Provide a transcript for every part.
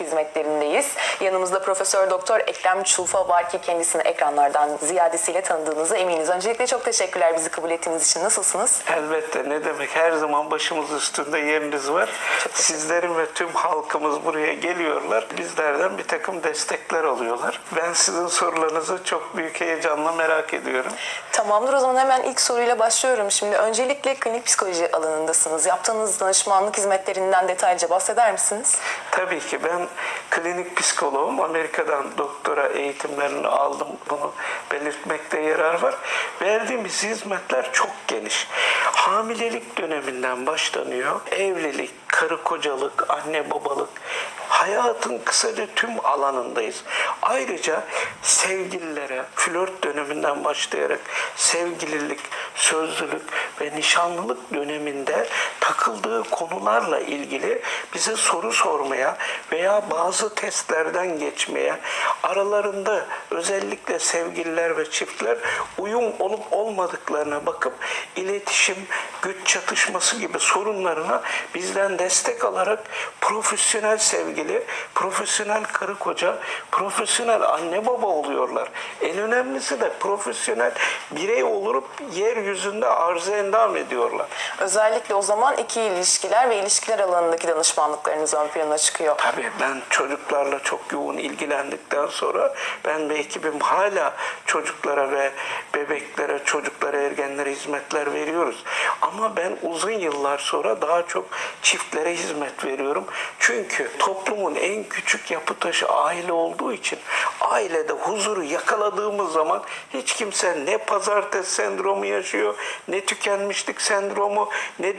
hizmetlerindeyiz. Yanımızda Profesör Doktor Ekrem Çulfa var ki kendisini ekranlardan ziyadesiyle tanıdığınıza eminiz. Öncelikle çok teşekkürler bizi kabul ettiğiniz için. Nasılsınız? Elbette ne demek her zaman başımız üstünde yeriniz var. Sizlerin ve tüm halkımız buraya geliyorlar. Bizlerden bir takım destekler alıyorlar. Ben sizin sorularınızı çok büyük heyecanla merak ediyorum. Tamamdır o zaman hemen ilk soruyla başlıyorum. Şimdi öncelikle klinik psikoloji alanındasınız. Yaptığınız danışmanlık hizmetlerinden detaylıca bahseder misiniz? Tabii ki ben klinik psikoloğum. Amerika'dan doktora eğitimlerini aldım. Bunu belirtmekte yarar var. Verdiğimiz hizmetler çok geniş. Hamilelik döneminden başlanıyor. Evlilik, karı kocalık, anne babalık, hayatın kısaca tüm alanındayız. Ayrıca sevgililere, flört döneminden başlayarak sevgililik, sözlülük ve nişanlılık döneminde takıldığı konularla ilgili bize soru sormaya veya bazı testlerden geçmeye, aralarında özellikle sevgililer ve çiftler uyum olup olmadıklarına bakıp iletişim, güç çatışması gibi sorunlarına bizden destek alarak profesyonel sevgili, profesyonel karı koca, profesyonel anne baba oluyorlar. En önemlisi de profesyonel birey olup yeryüzünde arz endam ediyorlar. Özellikle o zaman iki ilişkiler ve ilişkiler alanındaki danışmanlıklarınız ön plana çıkıyor. Tabii ben çocuklarla çok yoğun ilgilendikten sonra ben ve ekibim hala çocuklara ve bebeklere, çocuklara, ergenlere hizmetler veriyoruz. Ama ben uzun yıllar sonra daha çok çiftlere hizmet veriyorum. Çünkü toplumun en küçük yapı taşı aile olduğu için ailede huzuru yakaladığımız zaman hiç kimse ne pazartesi sendromu yaşıyor, ne tükenmişlik sendromu, ne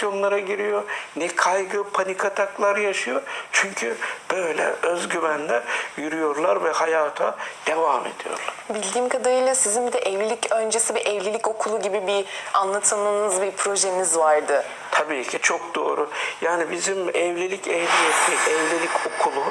depresyonlara giriyor, ne kaygı, panik ataklar yaşıyor. Çünkü böyle özgüvenle yürüyorlar ve hayata devam ediyorlar. Bildiğim kadarıyla sizin bir de evlilik öncesi bir evlilik okulu gibi bir anlatımınız, bir projeniz vardı. Tabii ki çok doğru. Yani bizim evlilik ehliyeti, evlilik okulu,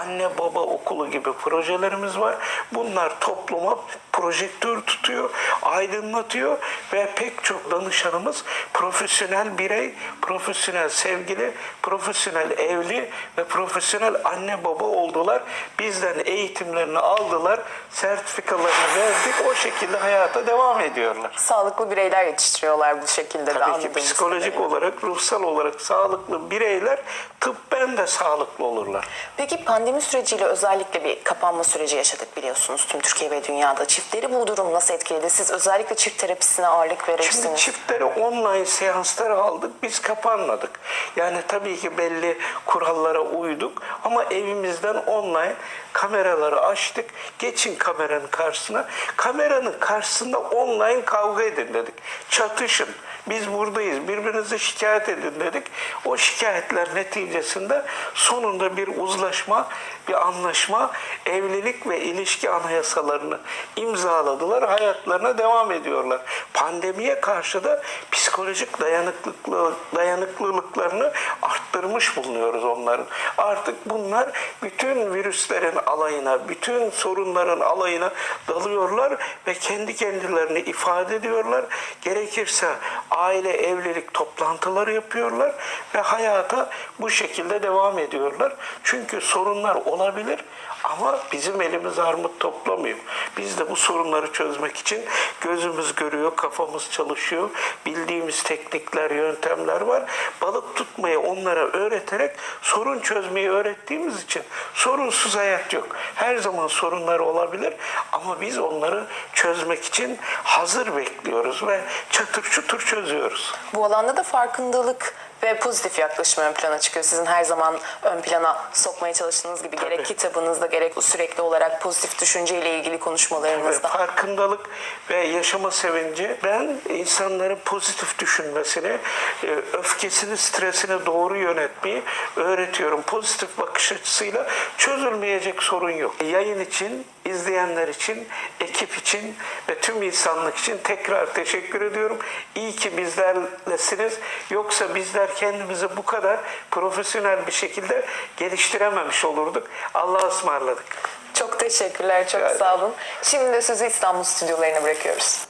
anne baba okulu gibi projelerimiz var. Bunlar topluma projektör tutuyor, aydınlatıyor ve pek çok danışanımız profesyonel birey, profesyonel sevgili, profesyonel evli ve profesyonel anne baba oldular. Bizden eğitimlerini aldılar, sertifikalarını verdik. O şekilde hayata devam ediyorlar. Sağlıklı bireyler yetiştiriyorlar bu şekilde de Tabii ki anladığımız psikolojik kadarıyla. olarak, ruhsal olarak sağlıklı bireyler tıbben de sağlıklı olurlar. Peki pandemi süreciyle özellikle bir kapanma süreci yaşadık biliyorsunuz tüm Türkiye ve dünyada. Çiftleri bu durum nasıl etkiledi? Siz özellikle çift terapisine ağırlık Şimdi verirsiniz. çiftlere online seanslar aldık, biz kapanmadık. Yani tabii ki belli kurallara uyduk ama evimizden online kameraları açtık. Geçin kameranın karşısına. Kameranın karşısında online kavga edin dedik. Çatışın. Biz buradayız. Birbirinizi şikayet edin dedik. O şikayetler neticesinde sonunda bir uzlaşma, bir anlaşma, evlilik ve ilişki anayasalarını imzaladılar. Hayatlarına devam ediyorlar. Pandemiye karşı da psikolojik dayanıklılıklı, dayanıklılıklarını arttırmış bulunuyoruz onların. Artık bunlar bütün virüslerin alayına, bütün sorunların alayına dalıyorlar ve kendi kendilerini ifade ediyorlar. Gerekirse aile evlilik toplantıları yapıyorlar ve hayata bu şekilde devam ediyorlar. Çünkü sorunlar olabilir ama bizim elimiz armut toplamıyor. Biz de bu sorunları çözmek için gözümüz görüyor, kafamız çalışıyor. Bildiğimiz teknikler, yöntemler var. Balık tutmayı onlara öğreterek sorun çözmeyi öğrettiğimiz için sorunsuz hayat yok. Her zaman sorunlar olabilir ama biz onları çözmek için hazır bekliyoruz ve çatır çutur çözüyoruz. Bu alanda da farkındalık ve pozitif yaklaşım ön plana çıkıyor. Sizin her zaman ön plana sokmaya çalıştığınız gibi gerek Tabii. kitabınızda gerek sürekli olarak pozitif düşünceyle ilgili konuşmalarınızda. farkındalık ve yaşama sevinci ben insanların pozitif düşünmesini, e, öfkesini, stresini doğru yönetmeyi öğretiyorum. Pozitif bakış açısıyla çözülmeyecek sorun yok. Yayın için, izleyenler için, ekip için ve tüm insanlık için tekrar teşekkür ediyorum. İyi ki bizlerlesiniz. Yoksa bizler kendimizi bu kadar profesyonel bir şekilde geliştirememiş olurduk. Allah'a ısmarladık. Çok teşekkürler, çok ederim. sağ olun. Şimdi de sözü İstanbul stüdyolarına bırakıyoruz.